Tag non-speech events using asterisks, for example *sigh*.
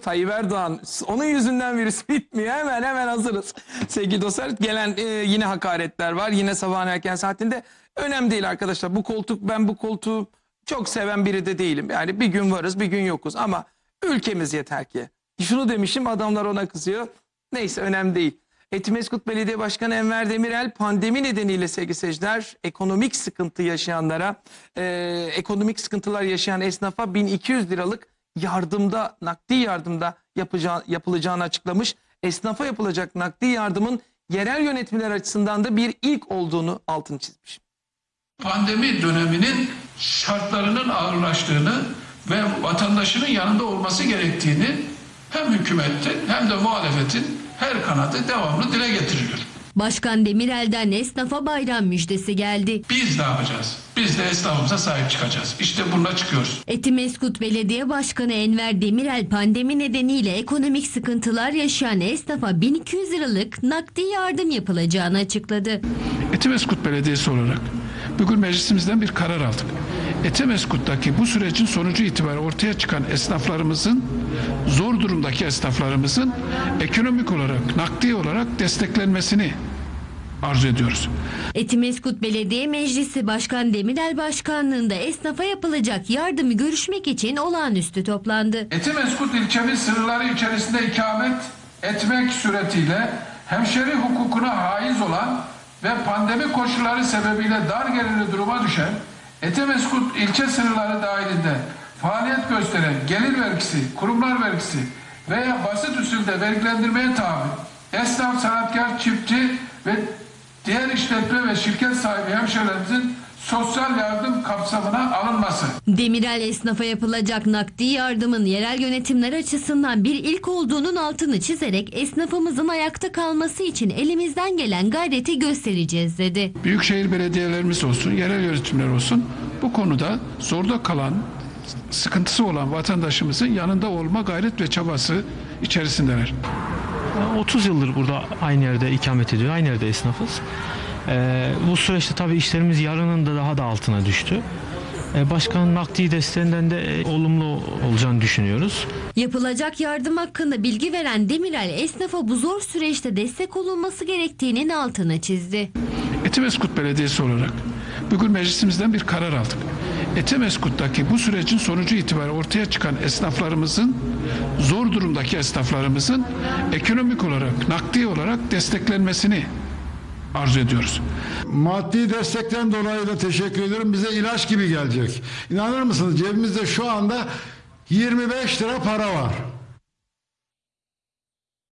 Tayyip Erdoğan onun yüzünden virüs *laughs* bitmiyor. Hemen hemen hazırız. Sevgili dostlar gelen e, yine hakaretler var. Yine sabahın erken saatinde. Önemli değil arkadaşlar. Bu koltuk ben bu koltuğu çok seven biri de değilim. Yani bir gün varız bir gün yokuz ama ülkemiz yeter ki. Şunu demişim adamlar ona kızıyor. Neyse önemli değil. Etimeskut Belediye Başkanı Enver Demirel pandemi nedeniyle sevgili seyirciler ekonomik sıkıntı yaşayanlara, e, ekonomik sıkıntılar yaşayan esnafa 1200 liralık yardımda, nakdi yardımda yapacağı, yapılacağını açıklamış. Esnafa yapılacak nakdi yardımın yerel yönetimler açısından da bir ilk olduğunu altını çizmiş. pandemi döneminin şartlarının ağırlaştığını ve vatandaşının yanında olması gerektiğini hem hükümetin hem de muhalefetin her kanadı devamlı dile getiriliyor. Başkan Demirel'den esnafa bayram müjdesi geldi. Biz ne yapacağız? Biz de esnafımıza sahip çıkacağız. İşte bununla çıkıyoruz. Etimeskut Belediye Başkanı Enver Demirel pandemi nedeniyle ekonomik sıkıntılar yaşayan esnafa 1200 liralık nakdi yardım yapılacağını açıkladı. Etimeskut Belediyesi olarak bugün meclisimizden bir karar aldık. Etimeskut'taki bu sürecin sonucu itibariyle ortaya çıkan esnaflarımızın, zor durumdaki esnaflarımızın ekonomik olarak, nakdi olarak desteklenmesini arzu ediyoruz. Etimeskut Belediye Meclisi Başkan Demirel Başkanlığında esnafa yapılacak yardımı görüşmek için olağanüstü toplandı. Etimeskut ilçemiz sınırları içerisinde ikamet etmek suretiyle hemşeri hukukuna haiz olan ve pandemi koşulları sebebiyle dar gelirli duruma düşen Etimeskut ilçe sınırları dahilinde faaliyet gösteren gelir vergisi, kurumlar vergisi veya basit usulde vergilendirmeye tabi esnaf, sanatkar, çiftçi ve diğer işletme ve şirket sahibi hemşehrilerimizin sosyal yardım kapsamına alınması. Demirel esnafa yapılacak nakdi yardımın yerel yönetimler açısından bir ilk olduğunun altını çizerek esnafımızın ayakta kalması için elimizden gelen gayreti göstereceğiz dedi. büyükşehir belediyelerimiz olsun, yerel yönetimler olsun bu konuda zorda kalan, sıkıntısı olan vatandaşımızın yanında olma gayret ve çabası içerisindeler. 30 yıldır burada aynı yerde ikamet ediyor. Aynı yerde esnafız. Ee, bu süreçte tabii işlerimiz yarının da daha da altına düştü. Ee, başkanın nakdi desteğinden de e, olumlu olacağını düşünüyoruz. Yapılacak yardım hakkında bilgi veren Demirel esnafa bu zor süreçte destek olunması gerektiğinin altını çizdi. Etimeskut Belediyesi olarak bugün meclisimizden bir karar aldık. Etimeskut'taki bu sürecin sonucu itibariyle ortaya çıkan esnaflarımızın, zor durumdaki esnaflarımızın ekonomik olarak, nakdi olarak desteklenmesini arzu ediyoruz. Maddi destekten dolayı da teşekkür ediyorum. Bize ilaç gibi gelecek. İnanır mısınız cebimizde şu anda 25 lira para var.